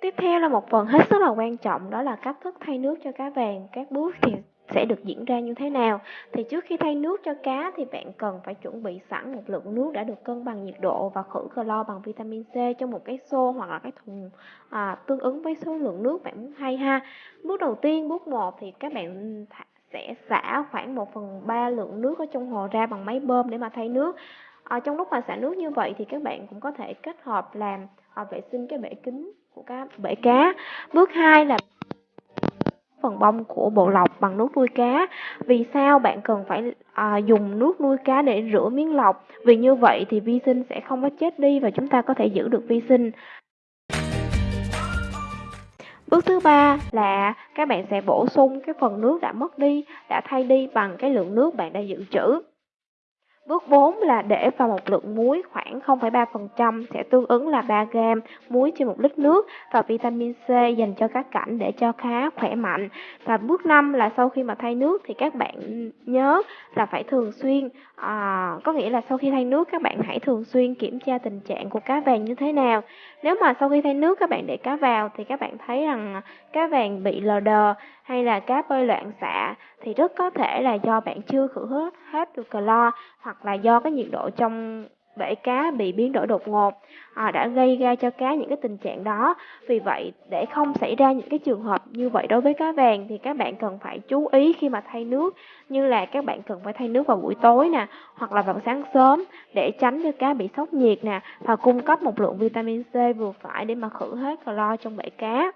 Tiếp theo là một phần hết sức là quan trọng đó là cách thức thay nước cho cá vàng. Các bước thì sẽ được diễn ra như thế nào? Thì trước khi thay nước cho cá thì bạn cần phải chuẩn bị sẵn một lượng nước đã được cân bằng nhiệt độ và khử clo bằng vitamin C trong một cái xô hoặc là cái thùng à, tương ứng với số lượng nước bạn muốn thay ha. Bước đầu tiên, bước 1 thì các bạn sẽ xả khoảng 1 phần 3 lượng nước ở trong hồ ra bằng máy bơm để mà thay nước. À, trong lúc mà xả nước như vậy thì các bạn cũng có thể kết hợp làm à, vệ sinh cái bể kính của cá bể cá. Bước 2 là phần bông của bộ lọc bằng nước nuôi cá. Vì sao bạn cần phải à, dùng nước nuôi cá để rửa miếng lọc? Vì như vậy thì vi sinh sẽ không có chết đi và chúng ta có thể giữ được vi sinh. Bước thứ ba là các bạn sẽ bổ sung cái phần nước đã mất đi, đã thay đi bằng cái lượng nước bạn đã dự trữ. Bước 4 là để vào một lượng muối khoảng 0,3% sẽ tương ứng là 3 g muối trên 1 lít nước và vitamin C dành cho các cảnh để cho cá khỏe mạnh. Và bước 5 là sau khi mà thay nước thì các bạn nhớ là phải thường xuyên à, có nghĩa là sau khi thay nước các bạn hãy thường xuyên kiểm tra tình trạng của cá vàng như thế nào. Nếu mà sau khi thay nước các bạn để cá vào thì các bạn thấy rằng cá vàng bị lờ đờ hay là cá bơi loạn xạ thì rất có thể là do bạn chưa khử hết hết được clo hoặc là do cái nhiệt độ trong bể cá bị biến đổi đột ngột à, đã gây ra cho cá những cái tình trạng đó. Vì vậy để không xảy ra những cái trường hợp như vậy đối với cá vàng thì các bạn cần phải chú ý khi mà thay nước như là các bạn cần phải thay nước vào buổi tối nè hoặc là vào sáng sớm để tránh cho cá bị sốc nhiệt nè và cung cấp một lượng vitamin C vừa phải để mà khử hết clo trong bể cá.